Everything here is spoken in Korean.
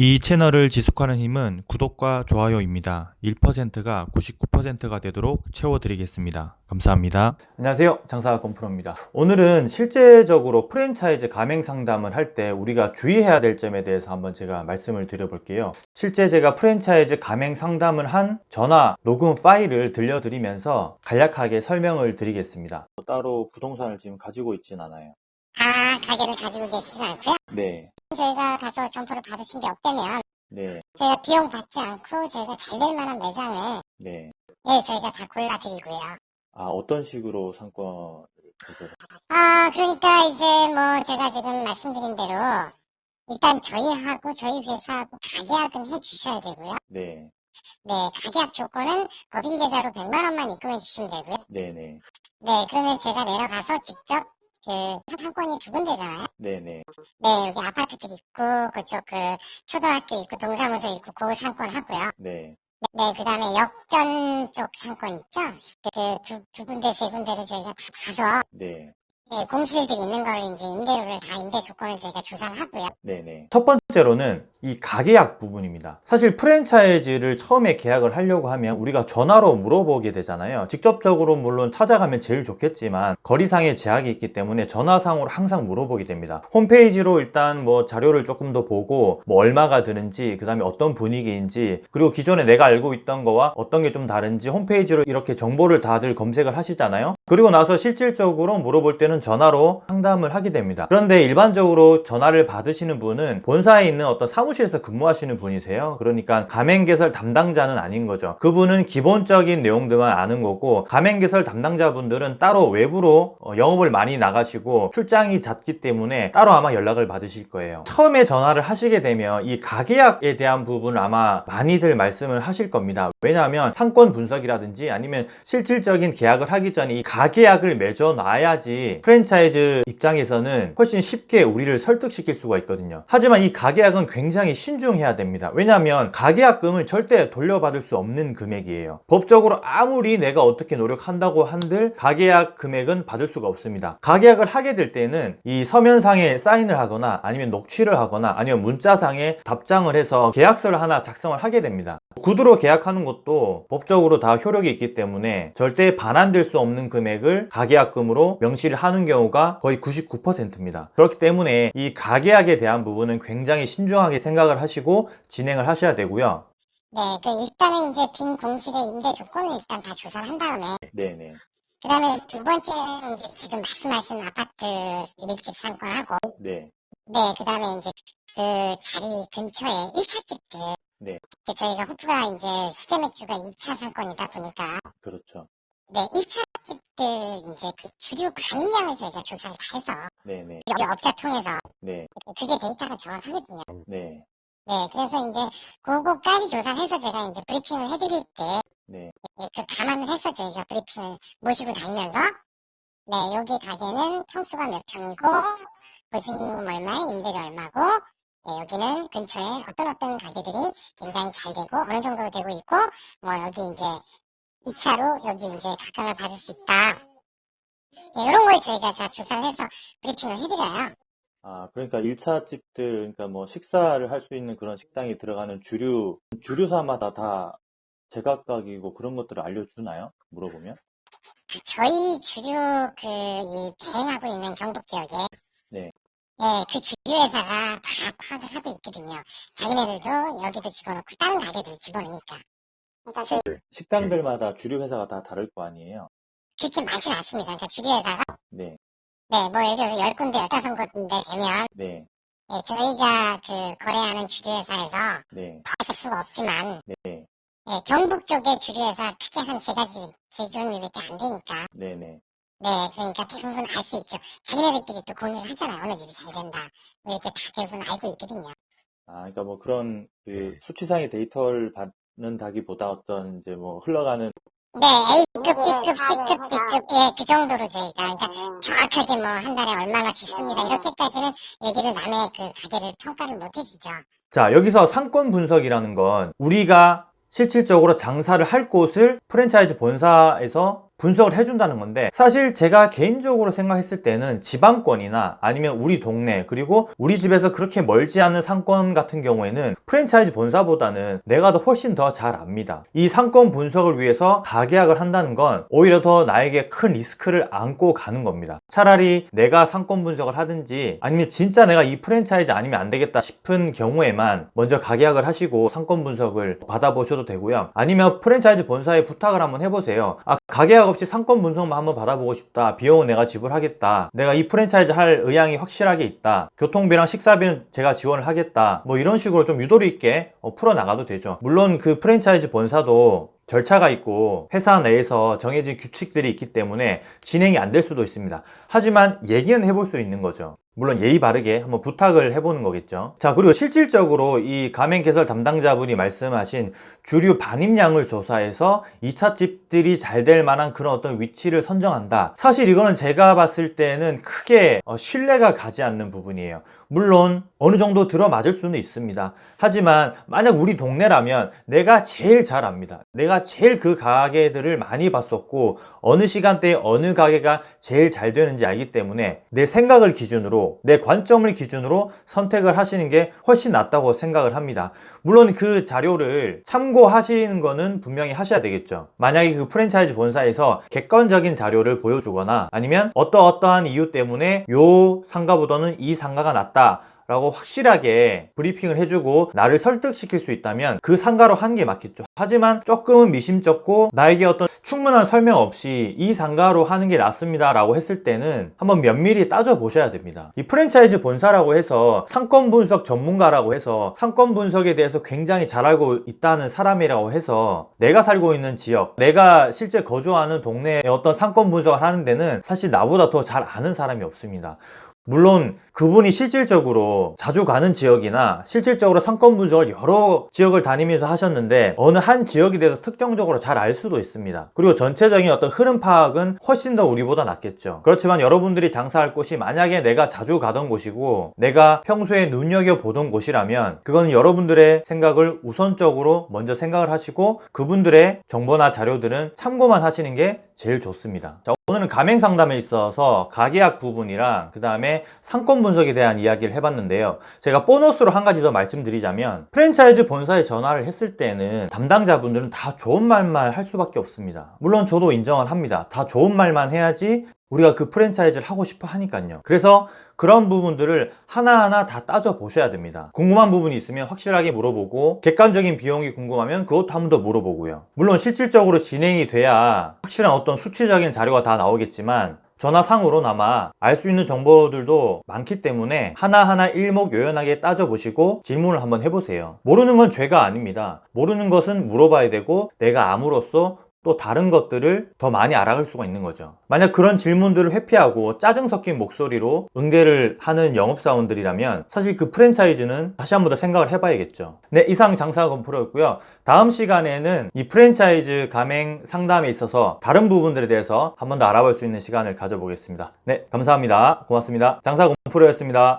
이 채널을 지속하는 힘은 구독과 좋아요입니다. 1%가 99%가 되도록 채워드리겠습니다. 감사합니다. 안녕하세요. 장사가 건프로입니다. 오늘은 실제적으로 프랜차이즈 가맹 상담을 할 때 우리가 주의해야 될 점에 대해서 한번 제가 말씀을 드려볼게요. 실제 제가 프랜차이즈 가맹 상담을 한 전화 녹음 파일을 들려드리면서 간략하게 설명을 드리겠습니다. 따로 부동산을 지금 가지고 있진 않아요. 아, 가게를 가지고 계시진 않고요. 네. 저희가 가서 점포를 받으신 게 없다면 네. 저희가 비용 받지 않고 저희가 잘 될 만한 매장을 네. 예, 저희가 다 골라드리고요. 아, 어떤 식으로 상권을 가져가? 아, 그러니까 이제 뭐 제가 지금 말씀드린 대로 일단 저희하고 저희 회사하고 가계약은 해주셔야 되고요. 네. 네, 가계약 조건은 법인 계좌로 100만 원만 입금해 주시면 되고요. 네네. 네, 그러면 제가 내려가서 직접 그 상권이 두 군데잖아요. 네네. 네, 여기 아파트들 있고 그쪽 그 초등학교 있고 동사무소 있고 그 상권 하고요. 네. 네, 그 다음에 역전 쪽 상권 있죠? 그 두, 두 군데, 세 군데를 저희가 다 가서, 네. 네, 공실들이 있는 걸 이제 임대료를 다 임대 조건을 저희가 조사를 하고요. 네네. 첫 번째 로는 이 가계약 부분입니다. 사실 프랜차이즈를 처음에 계약을 하려고 하면 우리가 전화로 물어보게 되잖아요. 직접적으로 물론 찾아가면 제일 좋겠지만 거리상의 제약이 있기 때문에 전화상으로 항상 물어보게 됩니다. 홈페이지로 일단 뭐 자료를 조금 더 보고 뭐 얼마가 드는지 그 다음에 어떤 분위기인지 그리고 기존에 내가 알고 있던 거와 어떤 게 좀 다른지 홈페이지로 이렇게 정보를 다들 검색을 하시잖아요. 그리고 나서 실질적으로 물어볼 때는 전화로 상담을 하게 됩니다. 그런데 일반적으로 전화를 받으시는 분은 본사 에 있는 어떤 사무실에서 근무하시는 분이세요. 그러니까 가맹개설 담당자는 아닌 거죠. 그분은 기본적인 내용들만 아는 거고 가맹개설 담당자분들은 따로 외부로 어, 영업을 많이 나가시고 출장이 잦기 때문에 따로 아마 연락을 받으실 거예요. 처음에 전화를 하시게 되면 이 가계약에 대한 부분을 아마 많이들 말씀을 하실 겁니다. 왜냐하면 상권 분석이라든지 아니면 실질적인 계약을 하기 전에 이 가계약을 맺어 놔야지 프랜차이즈 입장에서는 훨씬 쉽게 우리를 설득시킬 수가 있거든요. 하지만 이 가 계약은 굉장히 신중해야 됩니다. 왜냐하면 가계약금을 절대 돌려받을 수 없는 금액이에요. 법적으로 아무리 내가 어떻게 노력한다고 한들 가계약 금액은 받을 수가 없습니다. 가계약을 하게 될 때는 이 서면상에 사인을 하거나 아니면 녹취를 하거나 아니면 문자상에 답장을 해서 계약서를 하나 작성을 하게 됩니다. 구두로 계약하는 것도 법적으로 다 효력이 있기 때문에 절대 반환될 수 없는 금액을 가계약금으로 명시를 하는 경우가 거의 99%입니다. 그렇기 때문에 이 가계약에 대한 부분은 굉장히 신중하게 생각을 하시고 진행을 하셔야 되고요. 네, 그 일단은 이제 빈 공실의 임대 조건을 일단 다 조사를 한 다음에, 네네. 그 다음에 두 번째는 이제 지금 말씀하신 아파트 밀집 상권하고, 네. 네, 그 다음에 이제 그 자리 근처에 1차 집들. 네. 그 저희가 호프가 이제 수제 맥주가 2차 상권이다 보니까, 그렇죠. 네, 1차 집들 이제 그 주류 가맹량을 저희가 조사를 다 해서, 네네. 여기 업자 통해서, 네. 그게 데이터가 정확하거든요. 네. 네, 그래서 이제 그거까지 조사해서 제가 이제 브리핑을 해드릴 때, 네. 네, 그 감안을 해서 저희가 브리핑을 모시고 다니면서, 네, 여기 가게는 평수가 몇 평이고, 보증금 얼마에 임대료 얼마고, 네, 여기는 근처에 어떤 어떤 가게들이 굉장히 잘 되고, 어느 정도 되고 있고, 뭐 여기 이제 2차로 여기 이제 각광을 받을 수 있다. 네, 이런 걸 저희가 다 조사를 해서 브리핑을 해드려요. 아, 그러니까 1차 집들, 그러니까 뭐 식사를 할 수 있는 그런 식당이 들어가는 주류, 주류사마다 다 제각각이고 그런 것들을 알려주나요? 물어보면? 저희 주류 그 이 대행하고 있는 경북 지역에 네. 예, 그 주류 회사가 다 파악을 하고 있거든요. 자기네들도 여기도 집어넣고 다른 가게도 집어넣으니까. 그러니까 그, 식당들마다 주류 회사가 다 다를 거 아니에요? 그렇게 많지는 않습니다. 그러니까 주류 회사가 네. 네, 뭐 예를 들어서 10군데, 15군데 되면 네. 예, 저희가 그 거래하는 주류 회사에서 네. 아실 수가 없지만 네. 예, 경북 쪽의 주류 회사 크게 한 세 가지 세 종류밖에 안 되니까 네네. 네, 그러니까 대부분 알 수 있죠. 자기네들끼리 또 공유를 하잖아요. 어느 집이 잘 된다. 뭐 이렇게 다 대부분 알고 있거든요. 아, 그러니까 뭐 그런 그 수치상의 데이터를 받는 다기보다 어떤 이제 뭐 흘러가는 네, A급, B급, C급, D급, 예, 그 정도로 저희가, 그러니까 정확하게 뭐 한 달에 얼마나 짓습니다. 이렇게까지는 얘기를 남의 그 가게를 평가를 못 해주죠. 자, 여기서 상권 분석이라는 건 우리가 실질적으로 장사를 할 곳을 프랜차이즈 본사에서 분석을 해준다는 건데 사실 제가 개인적으로 생각했을 때는 지방권이나 아니면 우리 동네 그리고 우리 집에서 그렇게 멀지 않은 상권 같은 경우에는 프랜차이즈 본사보다는 내가 더 훨씬 더 잘 압니다. 이 상권 분석을 위해서 가계약을 한다는 건 오히려 더 나에게 큰 리스크를 안고 가는 겁니다. 차라리 내가 상권 분석을 하든지 아니면 진짜 내가 이 프랜차이즈 아니면 안 되겠다 싶은 경우에만 먼저 가계약을 하시고 상권 분석을 받아보셔도 되고요. 아니면 프랜차이즈 본사에 부탁을 한번 해보세요. 아 가계약 없이 상권 분석만 한번 받아보고 싶다. 비용은 내가 지불하겠다. 내가 이 프랜차이즈 할 의향이 확실하게 있다. 교통비랑 식사비는 제가 지원을 하겠다. 뭐 이런 식으로 좀 유도리 있게 어, 풀어나가도 되죠. 물론 그 프랜차이즈 본사도 절차가 있고 회사 내에서 정해진 규칙들이 있기 때문에 진행이 안 될 수도 있습니다. 하지만 얘기는 해볼 수 있는 거죠 물론 예의 바르게 한번 부탁을 해보는 거겠죠. 자 그리고 실질적으로 이 가맹 개설 담당자분이 말씀하신 주류 반입량을 조사해서 2차 집들이 잘 될 만한 그런 어떤 위치를 선정한다. 사실 이거는 제가 봤을 때는 크게 어, 신뢰가 가지 않는 부분이에요. 물론 어느 정도 들어맞을 수는 있습니다. 하지만 만약 우리 동네라면 내가 제일 잘 압니다. 내가 제일 그 가게들을 많이 봤었고 어느 시간대에 어느 가게가 제일 잘 되는지 알기 때문에 내 생각을 기준으로 내 관점을 기준으로 선택을 하시는 게 훨씬 낫다고 생각을 합니다. 물론 그 자료를 참고하시는 거는 분명히 하셔야 되겠죠. 만약에 그 프랜차이즈 본사에서 객관적인 자료를 보여주거나 아니면 어떠어떠한 이유 때문에 요 상가보다는 이 상가가 낫다 라고 확실하게 브리핑을 해주고 나를 설득시킬 수 있다면 그 상가로 하는 게 맞겠죠. 하지만 조금은 미심쩍고 나에게 어떤 충분한 설명 없이 이 상가로 하는 게 낫습니다 라고 했을 때는 한번 면밀히 따져 보셔야 됩니다. 이 프랜차이즈 본사라고 해서 상권 분석 전문가라고 해서 상권 분석에 대해서 굉장히 잘 알고 있다는 사람이라고 해서 내가 살고 있는 지역 내가 실제 거주하는 동네의 어떤 상권 분석을 하는 데는 사실 나보다 더 잘 아는 사람이 없습니다 물론 그분이 실질적으로 자주 가는 지역이나 실질적으로 상권 분석을 여러 지역을 다니면서 하셨는데 어느 한 지역에 대해서 특정적으로 잘 알 수도 있습니다. 그리고 전체적인 어떤 흐름 파악은 훨씬 더 우리보다 낫겠죠. 그렇지만 여러분들이 장사할 곳이 만약에 내가 자주 가던 곳이고 내가 평소에 눈여겨보던 곳이라면 그거는 여러분들의 생각을 우선적으로 먼저 생각을 하시고 그분들의 정보나 자료들은 참고만 하시는 게 제일 좋습니다. 자, 오늘은 가맹 상담에 있어서 가계약 부분이랑 그 다음에 상권 분석에 대한 이야기를 해봤는데요. 제가 보너스로 한 가지 더 말씀드리자면 프랜차이즈 본사에 전화를 했을 때는 담당자분들은 다 좋은 말만 할 수밖에 없습니다. 물론 저도 인정을 합니다. 다 좋은 말만 해야지 우리가 그 프랜차이즈를 하고 싶어 하니까요. 그래서 그런 부분들을 하나하나 다 따져 보셔야 됩니다. 궁금한 부분이 있으면 확실하게 물어보고 객관적인 비용이 궁금하면 그것도 한 번 더 물어보고요. 물론 실질적으로 진행이 돼야 확실한 어떤 수치적인 자료가 다 나오겠지만 전화상으로나마 알 수 있는 정보들도 많기 때문에 하나하나 일목요연하게 따져보시고 질문을 한번 해보세요. 모르는 건 죄가 아닙니다. 모르는 것은 물어봐야 되고 내가 암으로써 또 다른 것들을 더 많이 알아갈 수가 있는 거죠. 만약 그런 질문들을 회피하고 짜증 섞인 목소리로 응대를 하는 영업사원들이라면 사실 그 프랜차이즈는 다시 한 번 더 생각을 해봐야겠죠. 네 이상 장사가 건프로였고요. 다음 시간에는 이 프랜차이즈 가맹 상담에 있어서 다른 부분들에 대해서 한 번 더 알아볼 수 있는 시간을 가져보겠습니다. 네 감사합니다. 고맙습니다. 장사 건프로였습니다